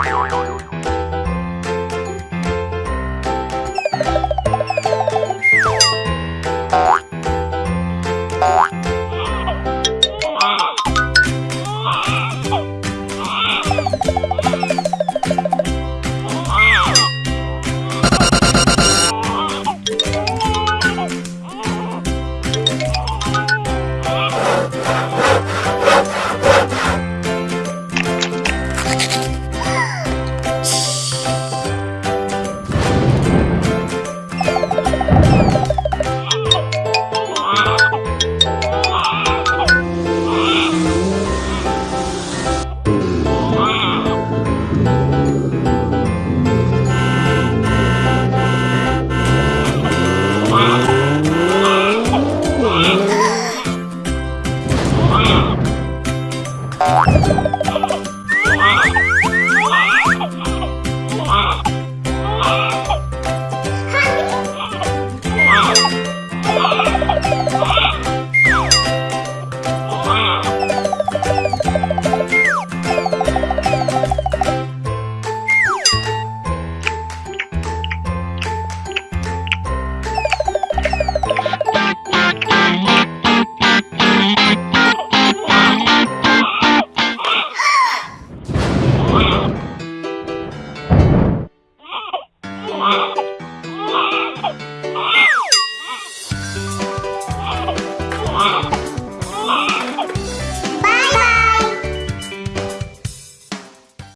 Oi, oi, oi. you Wow.